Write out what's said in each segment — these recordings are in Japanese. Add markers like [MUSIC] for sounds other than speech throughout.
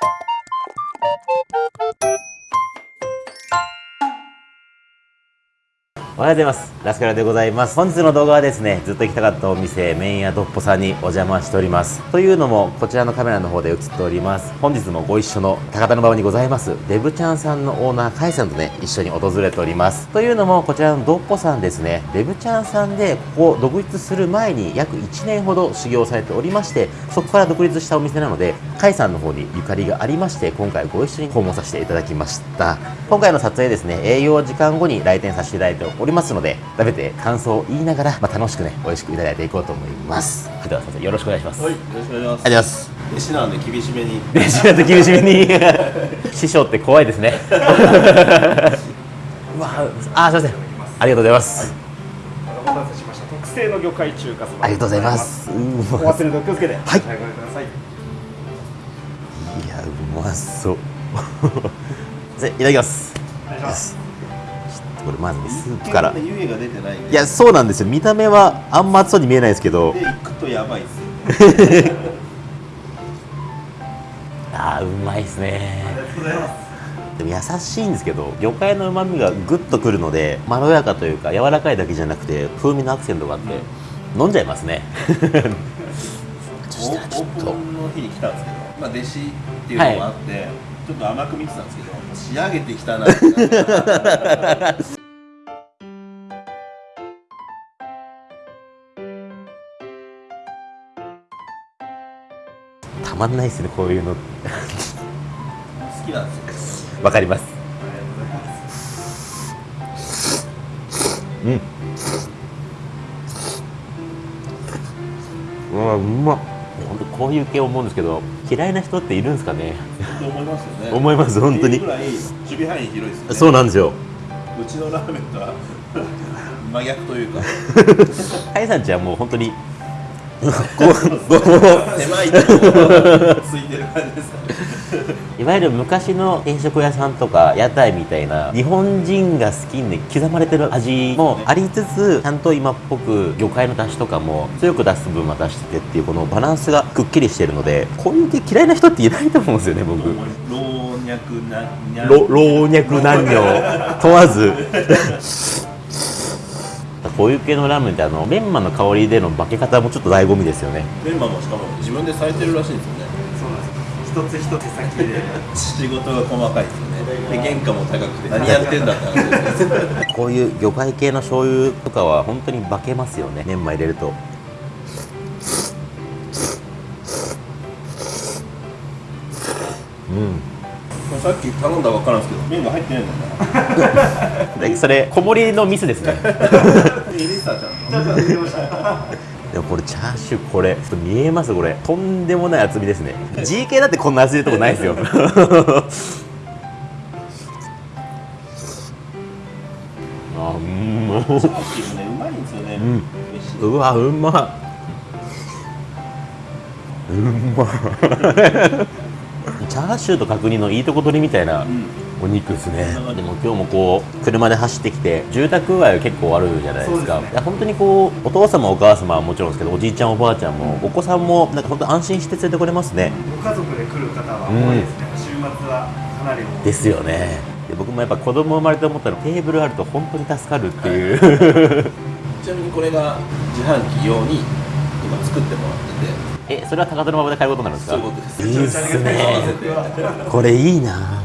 Thanks. おはようございます。ラスカラでございます。本日の動画はですね、ずっと行きたかったお店、麺屋どっぽさんにお邪魔しております。というのも、こちらのカメラの方で映っております。本日もご一緒の高田馬場にございます、デブちゃんさんのオーナー、カイさんとね、一緒に訪れております。というのも、こちらのどっぽさんですね、デブちゃんさんで、ここ独立する前に約1年ほど修行されておりまして、そこから独立したお店なので、カイさんの方にゆかりがありまして、今回ご一緒に訪問させていただきました。今回の撮影ですね、営業時間後に来店させていただいておりますので、食べて感想を言いながら、まあ、楽しくね、美味しくいただいていこうと思います。では、先生よろしくお願いします。はい、よろしくお願いします。ありがとうございます。弟子なんで厳しめに。で、仕事厳しめに。[LAUGHS] 師匠って怖いですね。[LAUGHS] うわあ、すみません。ありがとうございます。お待たせしました特製の魚介中華そばありがとうございます。うおわ忘れの気をつけてはいご覧くださいいや、うまそう。じゃあいただきます。お願いしますこれまずね、スープから。湯気が出てないや、そうなんですよ。見た目はあんま熱そうに見えないですけどで、。行くとやばいですよ。[LAUGHS] あー、うまいですね。ありがとうございますでも優しいんですけど魚介の旨味がぐっとくるのでまろやかというか柔らかいだけじゃなくて風味のアクセントがあって飲んじゃいますねそしたらちょっとオープンの日に来たんですけど、まあ弟子っていうのもあって、ちょっと甘く見てたんですけど、仕上げてきたな [LAUGHS] まんないですねこういうの。好きなんですよ。わかります。うん。うわうまっ。本当こういう系思うんですけど嫌いな人っているんですかね？と思いますよね。思います本当に。守備範囲広いですよね。そうなんですよ。うちのラーメンとは真逆というか、[LAUGHS] カイさんちはもう本当に狭いとこついてる感じです。いわゆる昔の定食屋さんとか屋台みたいな日本人が好きに刻まれてる味もありつつちゃんと今っぽく魚介の出汁とかも強く出す分は出しててっていうこのバランスがくっきりしてるのでこういう系嫌いな人っていないと思うんですよね僕、老若男女問わずこういう系のラーメンってあのメンマの香りでの化け方もちょっと醍醐味ですよね。メンマもしかも自分でされてるらしいんですよね。そうなんです。一つ一つ手先で仕事が細かいですよね。で原価も高くて何やってんだって話。[LAUGHS] こういう魚介系の醤油とかは本当に化けますよね。メンマ入れると。うん。さっき頼んだばっかなんですけど麺が入ってないんだよでそれ小盛りのミスですね [LAUGHS] な。エリサちゃんの。でもこれチャーシューこれちょっと見えますこれとんでもない厚みですね GK だってこんな厚いとこないですよ [LAUGHS] あうんもうチャーシューもねうまいんですよね。ん美味しい。うわうまいうま [LAUGHS] チャーシューと角煮のいいとこ取りみたいなお肉ですね、でも今日もこう車で走ってきて住宅街結構あるじゃないですか。ですね。いや本当にこうお父様お母様はもちろんですけどおじいちゃんおばあちゃんもお子さんもなんか本当安心して連れてこれますね。ご家族で来る方は多いですね、週末はかなりですよね。で僕もやっぱ子供生まれて思ったらテーブルあると本当に助かるっていう。[LAUGHS] ちなみにこれが自販機用に今作ってもらってて。えそれは高田馬場で買えることになるんですか？そういうことですいいっす。[LAUGHS] ね。これいいな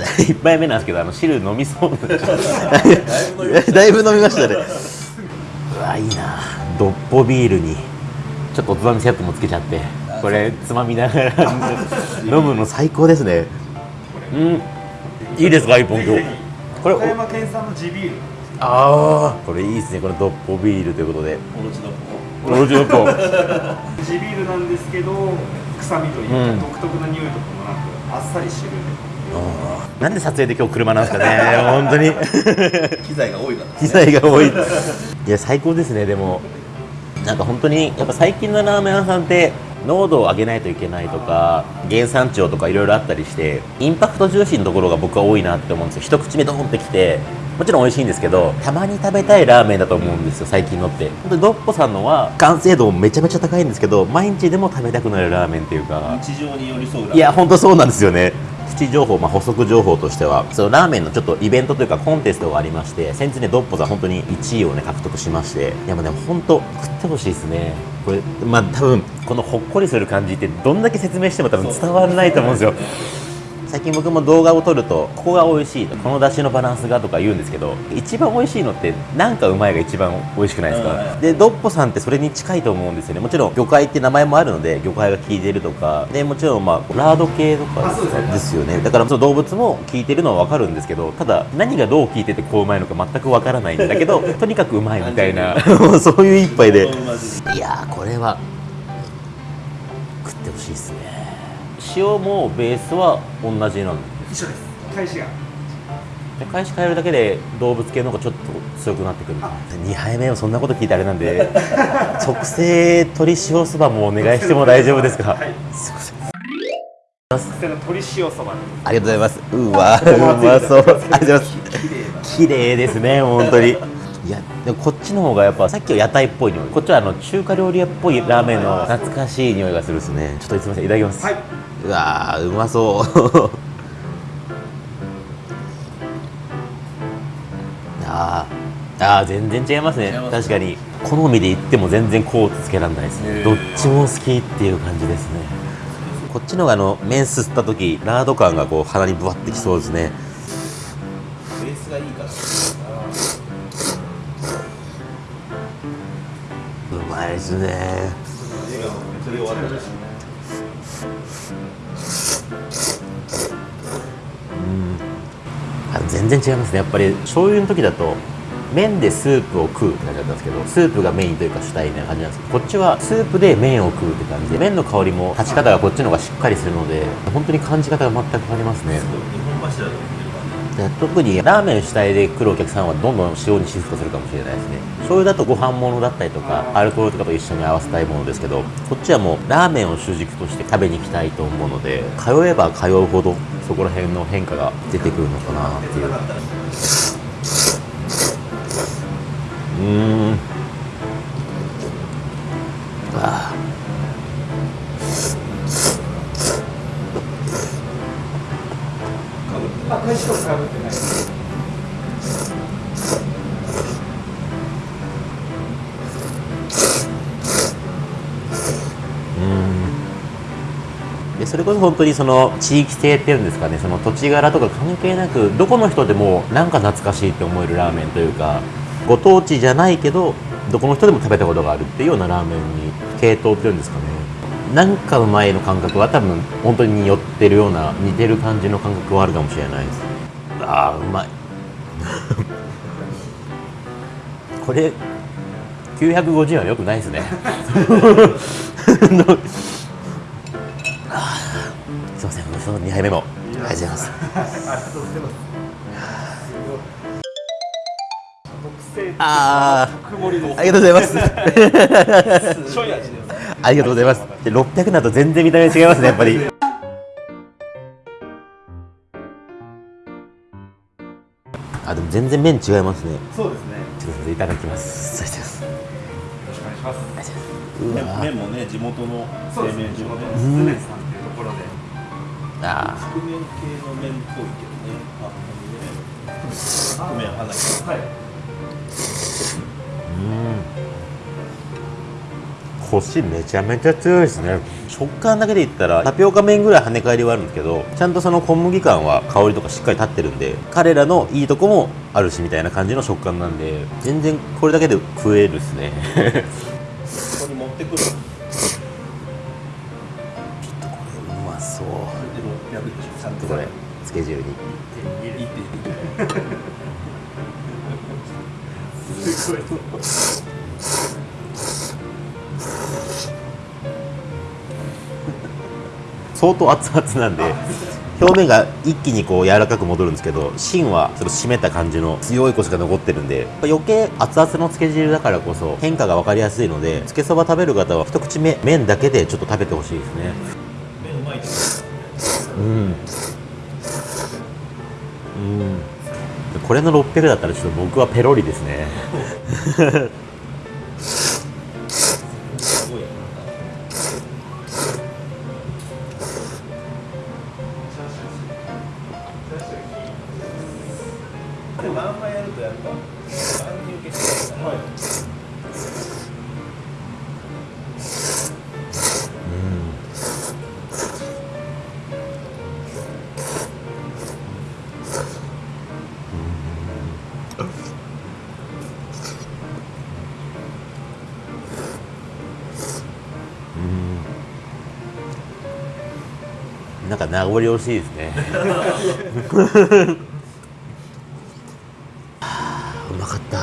[LAUGHS] 一杯目なんですけどあの汁飲みそう [LAUGHS] だいぶ飲みましたね。[LAUGHS] うわいいな。ドッポビールにちょっとおつまみセットもつけちゃってこれつまみながら飲むの最高ですね。うん。いいですか一本今日。これ岡山県産の地ビール。ああこれいいですねこれドッポビールということで。おろちのおろちドッポ。地ビールなんですけど臭みというか、うん。独特な匂いとかもなくあっさり汁でなんで撮影で今日車なんですかね。[LAUGHS] 本当に。機材が多いから、ね。機材が多いいや最高ですねでも。なんか本当にやっぱ最近のラーメン屋さんって濃度を上げないといけないとか原産地をとかいろいろあったりしてインパクト重視のところが僕は多いなって思うんですよ。一口目ドーンってきてもちろん美味しいんですけどたまに食べたいラーメンだと思うんですよ最近のって。本当にドッポさんのは完成度もめちゃめちゃ高いんですけど毎日でも食べたくなるラーメンっていうか。日常に寄り添うラーメン。いや本当そうなんですよねプチ情報、まあ、補足情報としてはそのラーメンのちょっとイベントというかコンテストがありまして先日ねドッポさん本当に1位をね獲得しまして。いやもうね本当食ってほしいですね。これまあ多分このほっこりする感じってどんだけ説明しても多分伝わらないと思うんですよ最近僕も動画を撮るとここが美味しいとこの出汁のバランスがとか言うんですけど一番美味しいのってなんかうまいが一番美味しくないですうん。かでドッポさんってそれに近いと思うんですよね。もちろん魚介って名前もあるので魚介が効いてるとか。でもちろんまあラード系とかですよね。だからその動物も効いてるのは分かるんですけどただ何がどう効いててこううまいのか全く分からないんだけど [LAUGHS] とにかくうまいみたいな [LAUGHS] そういう一杯で。いやーこれは食ってほしいですね塩もベースは同じなんで一緒です。返しが。で返し変えるだけで動物系の方がちょっと強くなってくる。2杯目はそんなこと聞いてあれなんで特製鶏塩そばもお願いしても大丈夫ですか、はい。すい。ません特製の鶏塩そば。ありがとうございます。うわうまそう。ありがとうございます。綺麗。ですね本当に。いやでもこっちの方がやっぱさっきは屋台っぽい匂い。こっちはあの中華料理屋っぽいラーメンの懐かしい匂いがするですね。ちょっとすみませんいただきます、はいうわーうまそう。[LAUGHS] あーあー全然違いますね。違います確かに。好みで言っても全然こうつけられないですね。どっちも好きっていう感じですね。こっちのがあの麺すった時ラード感がこう鼻にぶわってきそうですね。ベースがいいから。うまいですねあ全然違いますね。やっぱり醤油の時だと麺でスープを食うって感じだったんですけどスープがメインというか主体な感じなんですけどこっちはスープで麺を食うって感じで麺の香りも立ち方がこっちの方がしっかりするので本当に感じ方が全く変わりますね。日本柱だと特にラーメン主体で来るお客さんはどんどん塩にシフトするかもしれないですね。醤油だとご飯物だったりとかアルコールとかと一緒に合わせたいものですけどこっちはもうラーメンを主軸として食べに行きたいと思うので通えば通うほどそこら辺の変化が出てくるのかなっていう。うん。ああ返しとかぶってないでそれこそ本当にその地域性っていうんですかねその土地柄とか関係なくどこの人でもなんか懐かしいって思えるラーメンというかご当地じゃないけどどこの人でも食べたことがあるっていうようなラーメンに系統っていうんですかね。なんかうまいの感覚は多分本当に寄ってるような似てる感じの感覚はあるかもしれないですああうまい [LAUGHS] これ950円はよくないですね [LAUGHS] すいません、その2杯目も。ありがとうございます。ありがとうございます特製あ特盛りのありがとうございます。[LAUGHS] 醤油味ですありがとうございます。で、600だと全然見た目違いますね、やっぱり。あ、でも全然麺違いますね。そうですねちょっといただきます。ありがとうございます。よろしくお願いしますうわ麺もね地元のそうですね製麺所の地元のねスズメさんっていうところであ覆面系の麺っぽいけどねあはいうん。コシめちゃめちゃ強いですね。食感だけで言ったらタピオカ麺ぐらい跳ね返りはあるんですけどちゃんとその小麦感は香りとかしっかり立ってるんで彼らのいいとこもあるしみたいな感じの食感なんで全然これだけで食えるっすね。ここに持ってくる。ちょっとこれうまそう。これで600でしょ。ちゃんとこれつけ汁に。1.2すごい [LAUGHS] 相当熱々なんで表面が一気にこう柔らかく戻るんですけど芯はちょっと締めた感じの強いコシが残ってるんで余計熱々のつけ汁だからこそ変化が分かりやすいのでつけそば食べる方は一口目麺だけでちょっと食べてほしいですね。麺うまいうん。うん。これの600だったらちょっと僕はペロリですね [LAUGHS] か名残惜しいですね。は [LAUGHS] あうまかった。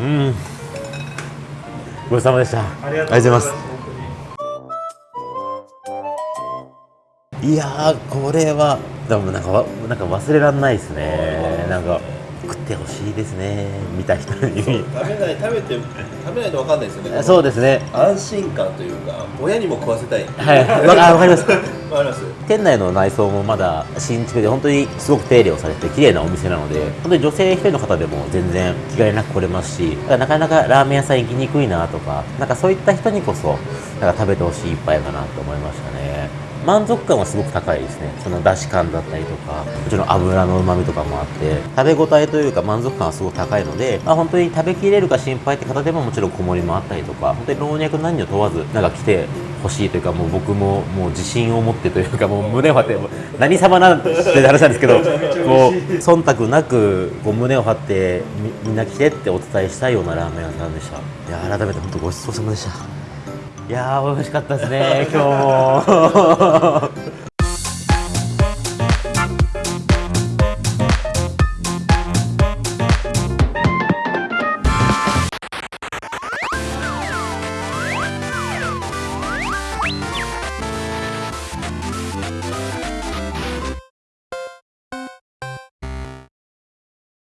うん。ごちそうさまでした。ありがとうございます。いやーこれはでもなんかわなんか忘れられないですね。なんかてほしいですね。見た人に。食べない食べて食べないと分かんないですよね。そうですね。安心感というか親にも食わせたい。はい。わあわかります。わかります。店内の内装もまだ新築で本当にすごく手入れをされて綺麗なお店なので本当に女性一人の方でも全然気兼ねなく来れますしなかなかラーメン屋さん行きにくいなとかなんかそういった人にこそなんか食べてほしい一杯かなと思いましたね満足感はすごく高いですね。その出汁感だったりとかもちろん油のうまみとかもあって食べ応えというか満足感はすごく高いので、まあ、本当に食べきれるか心配って方でももちろん小盛りもあったりとか本当に老若男女問わずなんか来てほしいというかもう僕ももう自信を持ってというかもう胸を張って何様なんて話なんですけど [LAUGHS] こう忖度なくこう胸を張ってみみんな来てってお伝えしたいようなラーメン屋さんでした。いや改めて本当ごちそうさまでしたいやー美味しかったですね今日も。